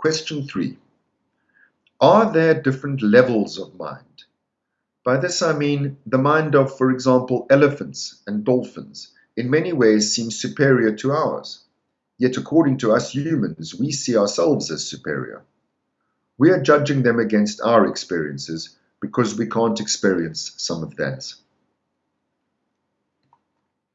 Question three. Are there different levels of mind? By this I mean the mind of, for example, elephants and dolphins in many ways seems superior to ours. Yet according to us humans, we see ourselves as superior. We are judging them against our experiences because we can't experience some of theirs.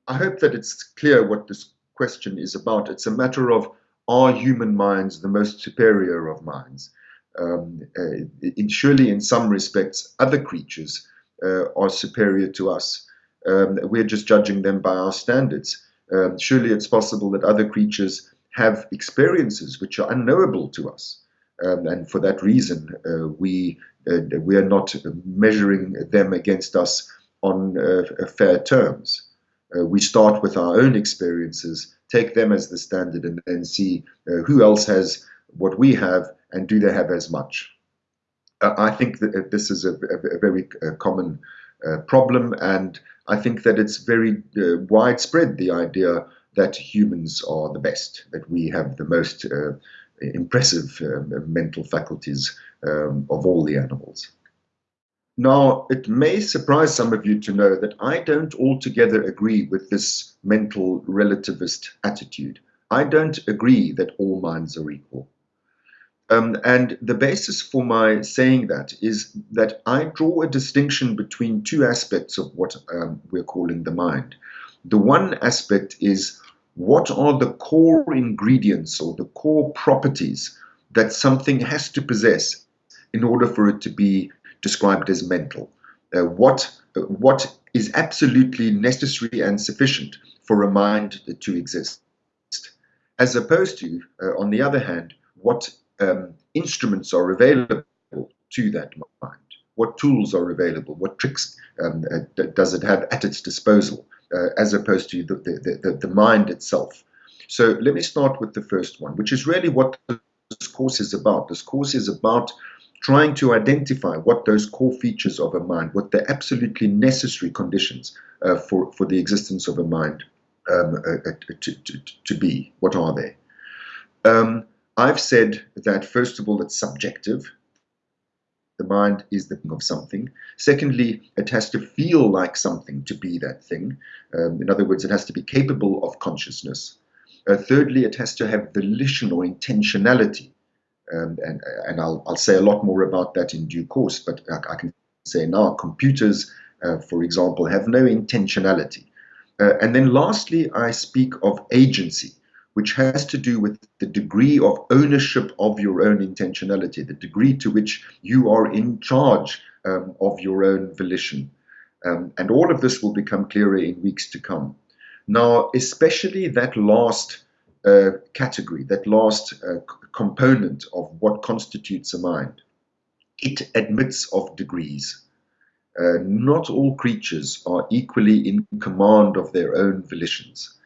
I hope that it's clear what this question is about. It's a matter of are human minds the most superior of minds? Um, uh, surely, in some respects, other creatures uh, are superior to us. Um, we're just judging them by our standards. Um, surely, it's possible that other creatures have experiences which are unknowable to us. Um, and for that reason, uh, we uh, we are not measuring them against us on uh, fair terms. Uh, we start with our own experiences, take them as the standard, and then see uh, who else has what we have, and do they have as much. Uh, I think that this is a, a, a very common problem, and I think that it's very widespread the idea that humans are the best, that we have the most impressive uh, mental faculties um, of all the animals. Now, it may surprise some of you to know that I don't altogether agree with this mental relativist attitude. I don't agree that all minds are equal. Um, and the basis for my saying that is that I draw a distinction between two aspects of what um, we're calling the mind. The one aspect is what are the core ingredients or the core properties that something has to possess in order for it to be described as mental? Uh, what, uh, what is absolutely necessary and sufficient for a mind to exist? As opposed to, uh, on the other hand, what um, instruments are available to that mind? What tools are available? What tricks um, uh, does it have at its disposal? uh, as opposed to the, the, the, the mind itself. So let me start with the first one, which is really what this course is about. This course is about trying to identify what those core features of a mind, what the absolutely necessary conditions uh, for, for the existence of a mind um, uh, uh to, to, to, be. What are they? Um, I've said that, first of all, it's subjective. The mind is the thing of something. Secondly, it has to feel like something to be that thing. Um, in other words, it has to be capable of consciousness. Uh, thirdly, it has to have volition or intentionality. Um, and and I'll, I'll say a lot more about that in due course, but I, I can say now computers, uh, for example, have no intentionality. Uh, and then lastly, I speak of agency which has to do with the degree of ownership of your own intentionality, the degree to which you are in charge um, of your own volition. Um, and all of this will become clearer in weeks to come. Now, especially that last category, that last uh, component of what constitutes a mind, it admits of degrees. Uh, not all creatures are equally in command of their own volitions.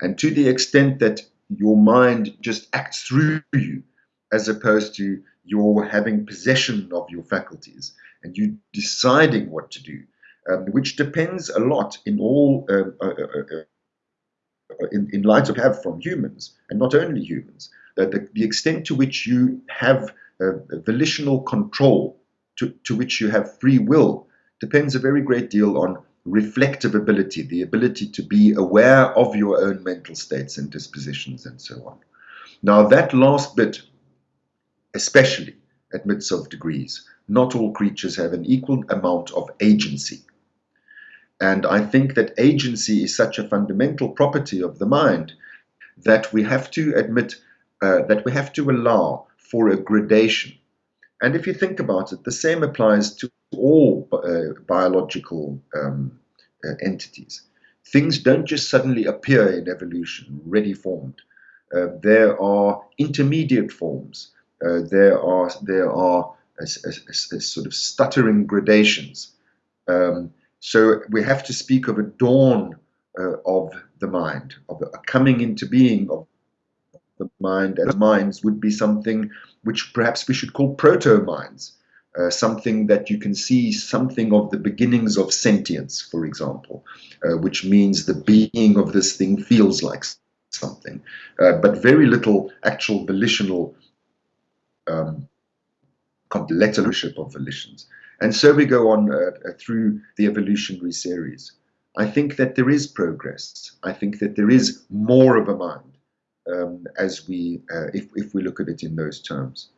And to the extent that your mind just acts through you as opposed to your having possession of your faculties and you deciding what to do, um, which depends a lot in all um, uh, uh, uh, in, in light of have from humans and not only humans. the, the extent to which you have uh, volitional control, to, to which you have free will, depends a very great deal on reflective ability, the ability to be aware of your own mental states and dispositions and so on. Now, that last bit, especially admits of degrees. Not all creatures have an equal amount of agency. And I think that agency is such a fundamental property of the mind that we have to admit, uh, that we have to allow for a gradation. And if you think about it, the same applies to all uh, biological um, uh, entities. Things don't just suddenly appear in evolution, ready formed. Uh, there are intermediate forms. Uh, there are there are a, a, a sort of stuttering gradations. Um, so we have to speak of a dawn uh, of the mind, of a coming into being of the mind, as minds would be something which perhaps we should call proto minds uh, something that you can see something of the beginnings of sentience, for example, uh, which means the being of this thing feels like something, uh, but very little actual volitional um, leadership of volitions. And so we go on uh, uh, through the evolutionary series. I think that there is progress. I think that there is more of a mind um, as we, uh, if, if we look at it in those terms.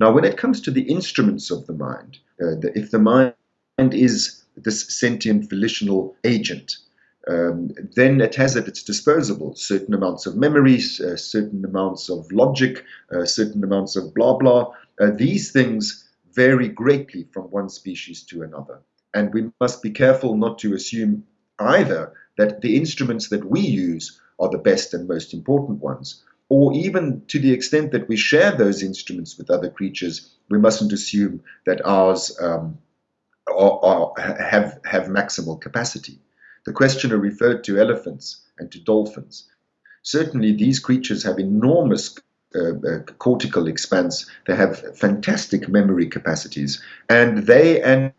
Now, when it comes to the instruments of the mind, uh, the, if the mind is this sentient volitional agent, um, then it has at its disposal certain amounts of memories, uh, certain amounts of logic, uh, certain amounts of blah blah. Uh, these things vary greatly from one species to another. And we must be careful not to assume either that the instruments that we use are the best and most important ones, or even to the extent that we share those instruments with other creatures, we mustn't assume that ours um, are, are, have, have maximal capacity. The questioner referred to elephants and to dolphins. Certainly, these creatures have enormous uh, uh, cortical expanse. They have fantastic memory capacities, and they and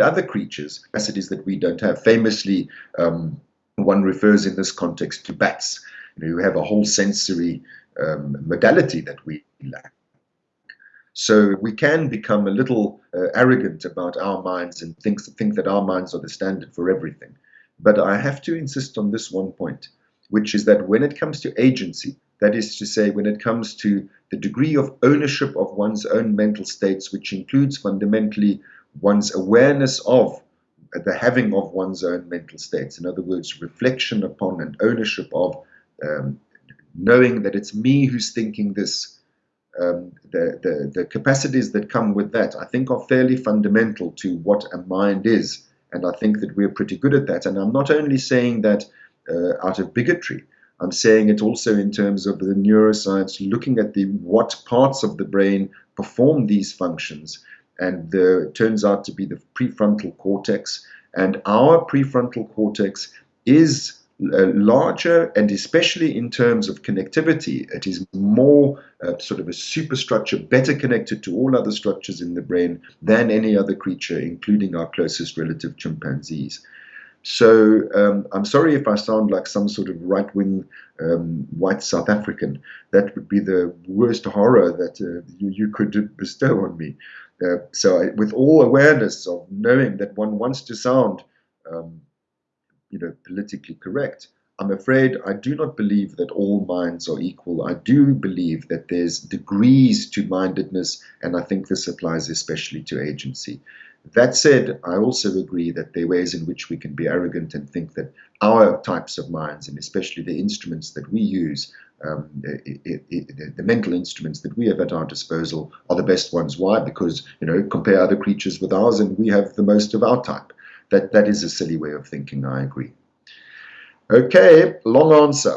other creatures capacities that we don't have. Famously, um, one refers in this context to bats, you know, who have a whole sensory um, modality that we lack. So we can become a little uh, arrogant about our minds and think, think that our minds are the standard for everything. But I have to insist on this one point, which is that when it comes to agency, that is to say, when it comes to the degree of ownership of one's own mental states, which includes fundamentally one's awareness of the having of one's own mental states. In other words, reflection upon and ownership of um, knowing that it's me who's thinking this um, the, the, the capacities that come with that, I think, are fairly fundamental to what a mind is. And I think that we're pretty good at that. And I'm not only saying that uh, out of bigotry, I'm saying it also in terms of the neuroscience, looking at the what parts of the brain perform these functions. And the, turns out to be the prefrontal cortex. And our prefrontal cortex is uh, larger and especially in terms of connectivity, it is more uh, sort of a superstructure, better connected to all other structures in the brain than any other creature, including our closest relative chimpanzees. So um, I'm sorry if I sound like some sort of right-wing um, white South African. That would be the worst horror that uh, you, you, could bestow on me. Uh, so I, with all awareness of knowing that one wants to sound um, you know, politically correct. I'm afraid I do not believe that all minds are equal. I do believe that there's degrees to mindedness, and I think this applies especially to agency. That said, I also agree that there are ways in which we can be arrogant and think that our types of minds, and especially the instruments that we use, um, it, it, it, the mental instruments that we have at our disposal, are the best ones. Why? Because you know, compare other creatures with ours, and we have the most of our type. That, that is a silly way of thinking, I agree. Okay, long answer.